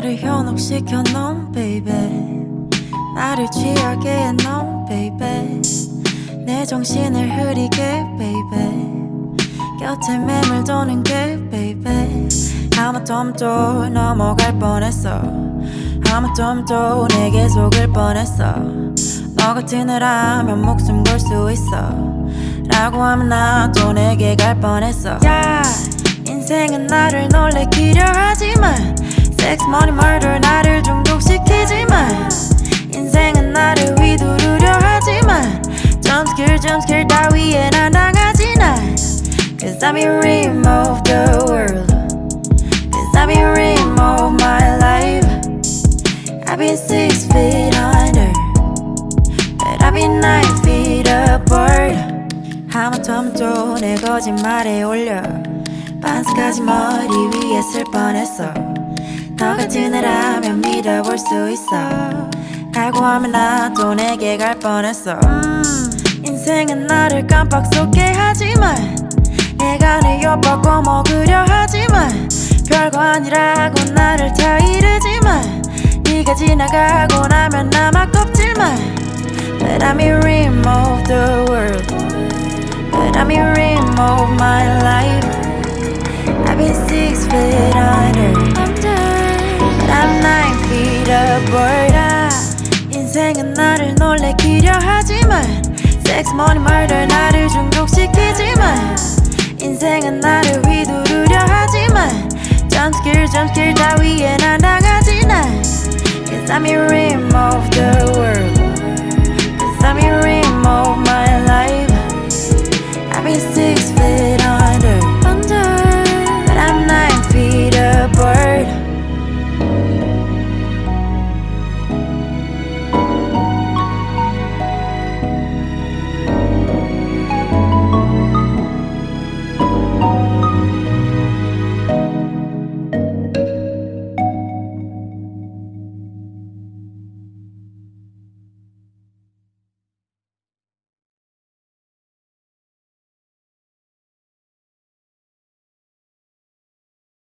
나를 현혹시켜 놓은 baby. 나를 취하게 해놓은 baby. 내 정신을 흐리게 baby. 곁에 매물도는 게 baby. 하마터면또 넘어갈 뻔했어. 하마터면또 내게 속을 뻔했어. 너 같은 애라면 목숨 걸 수 있어. 라고 하면 나도 내게 갈 뻔했어. 야 인생은 나를 놀래키려 하지만 Sex, money, murder 나를 중독시키지만 인생은 나를 휘두르려 하지만 Jumpscare, jumpscare 따위에 난 당하지 난 Cause I'm in rim of the world Cause I'm in rim of my life I've been six feet under But I've been nine feet apart 하마터면 또 내 거짓말에 올려 반스까지 머리 위에 쓸 뻔했어 너 같은 애라면 믿어볼 수 있어. 라고 하면 나도 내게 갈 뻔했어. 음, 인생은 나를 깜빡 속게 하지만 내가 내 옆밥 꺼먹으려 하지만 별거 아니라고 나를 다 이르지만 네가 지나가고 나면 남아 껍질만. But rim of the world. But rim of my life. I've been six feet under Feet upward 아, 인생은 나를 놀래키려 하지만 Sex, money, murder 나를 중독시키지만 인생은 나를 휘두르려 하지만 Jumpscare, jumpscare 따위에 난 당하지 난 Cause I'm in rim of the world